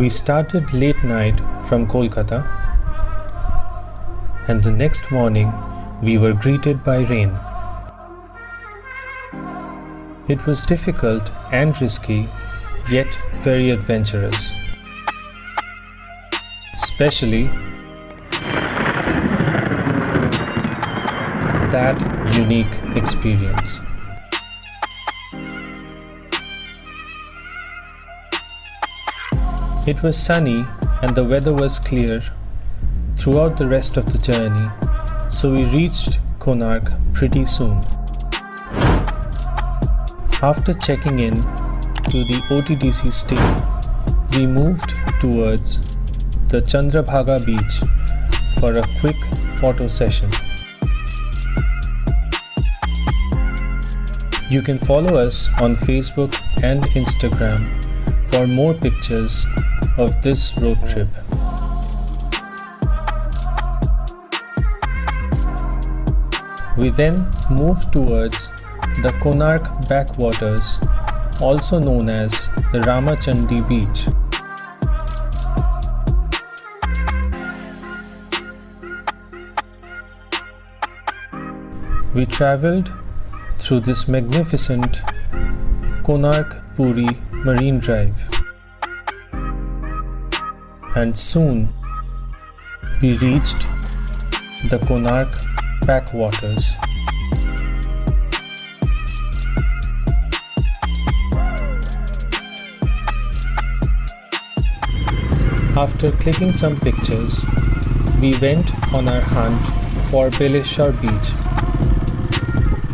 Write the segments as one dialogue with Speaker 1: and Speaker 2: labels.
Speaker 1: We started late night from Kolkata, and the next morning we were greeted by rain. It was difficult and risky, yet very adventurous. Especially that unique experience. It was sunny and the weather was clear throughout the rest of the journey, so we reached Konark pretty soon. After checking in to the OTDC stay, we moved towards the Chandrabhaga beach for a quick photo session. You can follow us on Facebook and Instagram for more pictures of this road trip. We then moved towards the Konark backwaters, also known as the Ramachandi beach. We travelled through this magnificent Konark Puri Marine Drive. And soon we reached the Konark backwaters. After clicking some pictures, we went on our hunt for Beleshwar Beach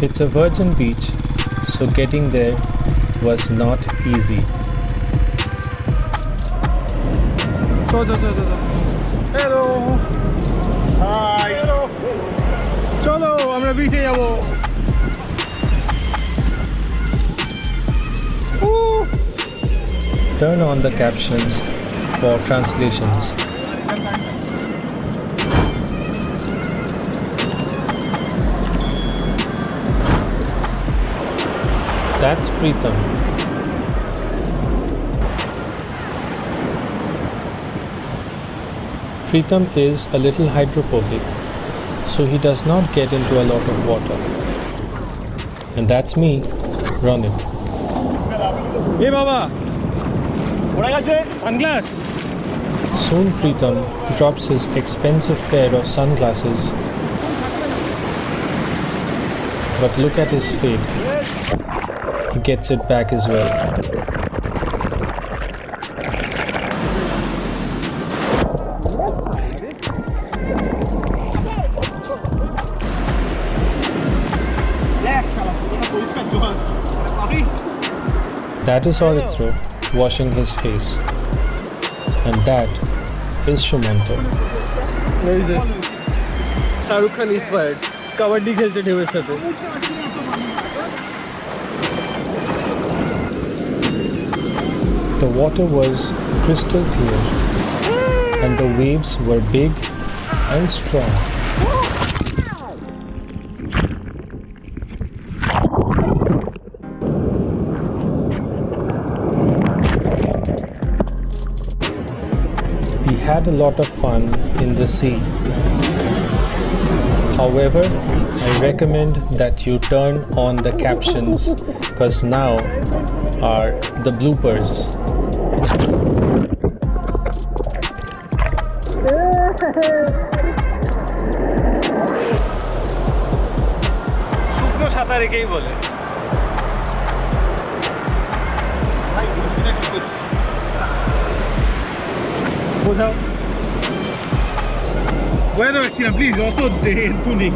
Speaker 1: it's a virgin beach, so getting there was not easy.
Speaker 2: Hello hi চলো আমরা বিচে যাব
Speaker 1: Turn on the captions for translations. That's Pritham. Pritam is a little hydrophobic, so he does not get into a lot of water. And that's me, Ronit.
Speaker 2: Hey Baba! Sunglass!
Speaker 1: Soon Pritam drops his expensive pair of sunglasses. But look at his fate. He gets it back as well. That is Orithro washing his face. And that is Shumanto.
Speaker 2: এই যে Shahrukh Khan inspired kabaddi খেলছে ঢেউয়ের সাথে
Speaker 1: The water was crystal clear, and the waves were big and strong. had a lot of fun in the sea. However, I recommend that you turn on the captions because now are the bloopers.
Speaker 2: শুকনো সাঁতার একেই বলে বোঝাও। বোঝাতে পারছি না please অত একটু নেই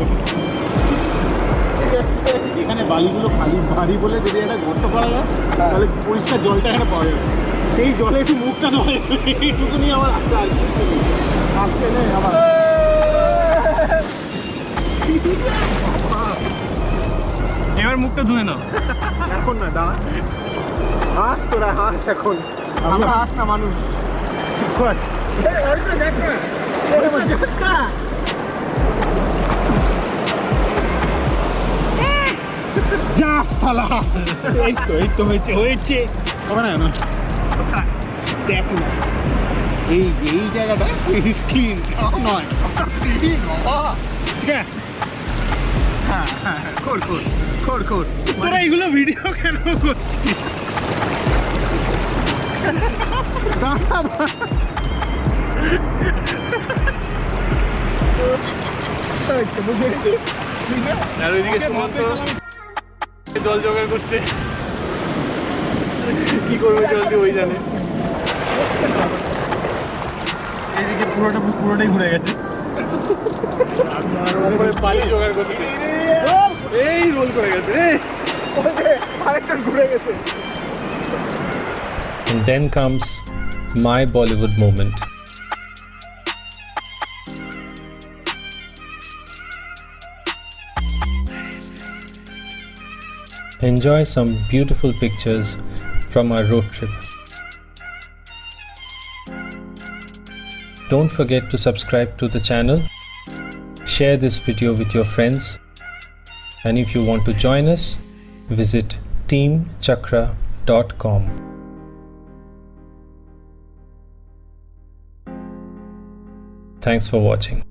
Speaker 3: এখানে বালিগুলো খালি ভারী বলে যদি একটা গর্ত করা যায় তাহলে পরিষ্কার জলটা এখানে পাওয়া যাবে। সেই জলে একটু মুখটা নয় এইটুকুনি আমার আচ্ছা আসছে নেই আবার
Speaker 2: এবার মুখটা ধুয়ে নাও।
Speaker 3: এখন না দাঁড়া। হাস তোরা হাস এখন। আমরা হাস না মানুষ। কর। যা শালা এই তো এই তো হয়েছে হয়েছে হবে হ্যাঁ হ্যাঁ হ্যাঁ ভিডিও কেন করছিস
Speaker 2: আর ওইদিকে সুমন্ত জল জোগাড় করছে। কি করবে জল দিয়ে ওই জানে। এইদিকে পুরোটা পুরোটাই ঘুরে গেছে। জোগাড় করছে। এই রোল করে গেছে রে
Speaker 3: আরেকটা ঘুরে গেছে।
Speaker 1: And then comes my Bollywood moment. Enjoy some beautiful pictures from our road trip. Don't forget to subscribe to the channel, share this video with your friends, and if you want to join us, visit teamchakra.com. Thanks for watching.